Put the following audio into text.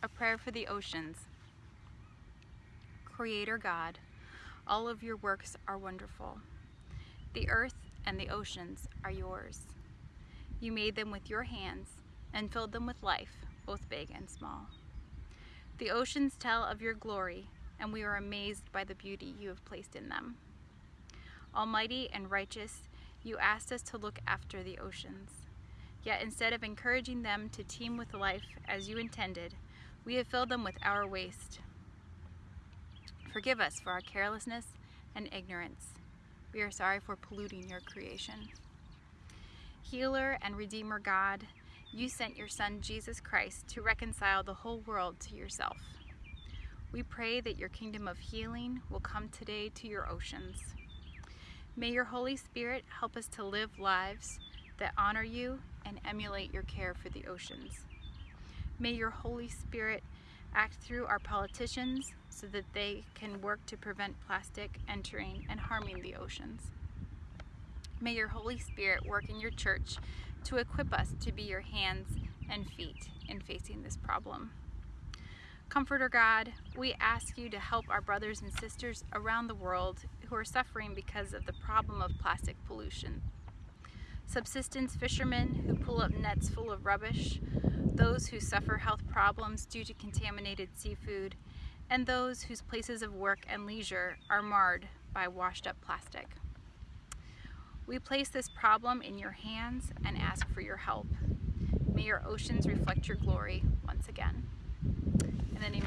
A prayer for the oceans. Creator God, all of your works are wonderful. The earth and the oceans are yours. You made them with your hands and filled them with life, both big and small. The oceans tell of your glory, and we are amazed by the beauty you have placed in them. Almighty and righteous, you asked us to look after the oceans. Yet instead of encouraging them to teem with life as you intended, we have filled them with our waste. Forgive us for our carelessness and ignorance. We are sorry for polluting your creation. Healer and Redeemer God, you sent your Son Jesus Christ to reconcile the whole world to yourself. We pray that your kingdom of healing will come today to your oceans. May your Holy Spirit help us to live lives that honor you and emulate your care for the oceans. May your Holy Spirit act through our politicians so that they can work to prevent plastic entering and harming the oceans. May your Holy Spirit work in your church to equip us to be your hands and feet in facing this problem. Comforter God, we ask you to help our brothers and sisters around the world who are suffering because of the problem of plastic pollution. Subsistence fishermen who pull up nets full of rubbish, those who suffer health problems due to contaminated seafood, and those whose places of work and leisure are marred by washed up plastic. We place this problem in your hands and ask for your help. May your oceans reflect your glory once again. In the name